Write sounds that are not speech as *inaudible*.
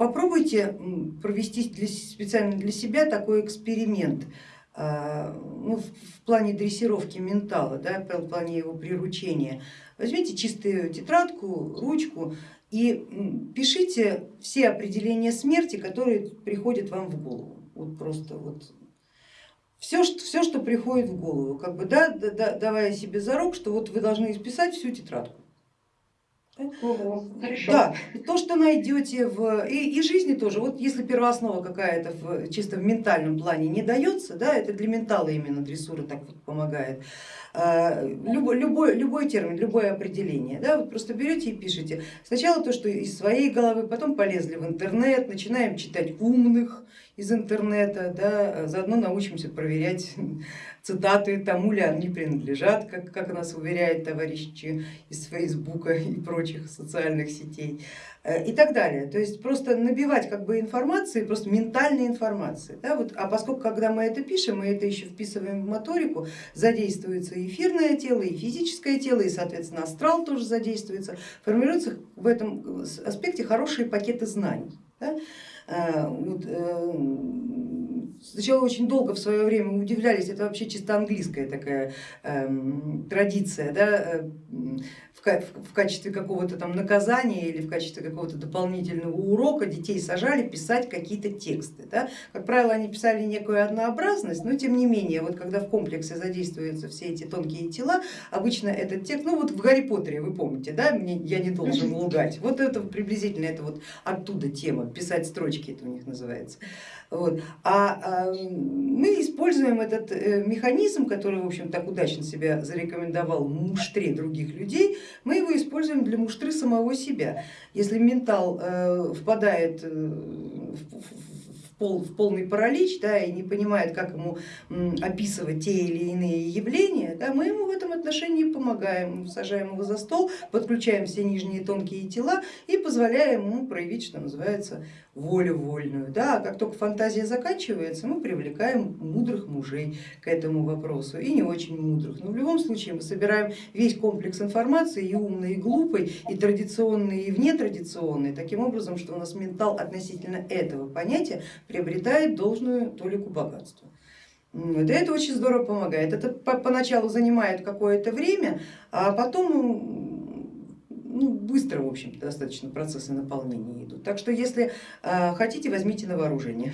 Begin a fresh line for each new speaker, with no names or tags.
попробуйте провести для, специально для себя такой эксперимент а, ну, в плане дрессировки ментала, да, в плане его приручения. Возьмите чистую тетрадку, ручку и пишите все определения смерти, которые приходят вам в голову. Вот просто вот все, что, все, что приходит в голову, как бы, да, да, давая себе зарок, что вот вы должны исписать всю тетрадку.
Ого,
да, то, что найдете в и, и жизни тоже, вот если первооснова какая-то в, чисто в ментальном плане не дается, да, это для ментала именно дрессура так вот помогает, а, любой, любой, любой термин, любое определение, да, вот просто берете и пишите. Сначала то, что из своей головы, потом полезли в интернет, начинаем читать умных из интернета, да, заодно научимся проверять *laughs* цитаты, тому ли они принадлежат, как, как нас уверяет товарищи из Фейсбука и прочих социальных сетей э, и так далее. То есть просто набивать как бы информации, просто ментальной информации. Да, вот, а поскольку когда мы это пишем, мы это еще вписываем в моторику, задействуется и эфирное тело, и физическое тело, и соответственно астрал тоже задействуется, формируются в этом аспекте хорошие пакеты знаний. Да? Э, вот, э, сначала очень долго в свое время удивлялись, это вообще чисто английская такая эм, традиция, да, э, в, в качестве какого-то там наказания или в качестве какого-то дополнительного урока детей сажали писать какие-то тексты. Да. Как правило, они писали некую однообразность, но тем не менее, вот когда в комплексе задействуются все эти тонкие тела, обычно этот текст, ну вот в Гарри Поттере, вы помните, да, я не должен *laughs* лгать, вот это приблизительно это вот оттуда тема, писать строчки это у них называется. Вот. А, а мы используем этот э, механизм, который в общем так удачно себя зарекомендовал в муштре других людей, мы его используем для муштры самого себя. Если ментал э, впадает э, в, пол, в полный паралич да, и не понимает, как ему описывать те или иные явления, да, мы ему в этом отношении помогаем, сажаем его за стол, подключаем все нижние тонкие тела и позволяем ему проявить, что называется, волю вольную. Да, а как только фантазия заканчивается, мы привлекаем мудрых мужей к этому вопросу и не очень мудрых. Но в любом случае мы собираем весь комплекс информации и умный, и глупый, и традиционный, и внетрадиционный, таким образом, что у нас ментал относительно этого понятия приобретает должную толику богатства. Да это очень здорово помогает. Это поначалу занимает какое-то время, а потом ну, быстро, в общем достаточно процессы наполнения идут. Так что если э, хотите, возьмите на вооружение.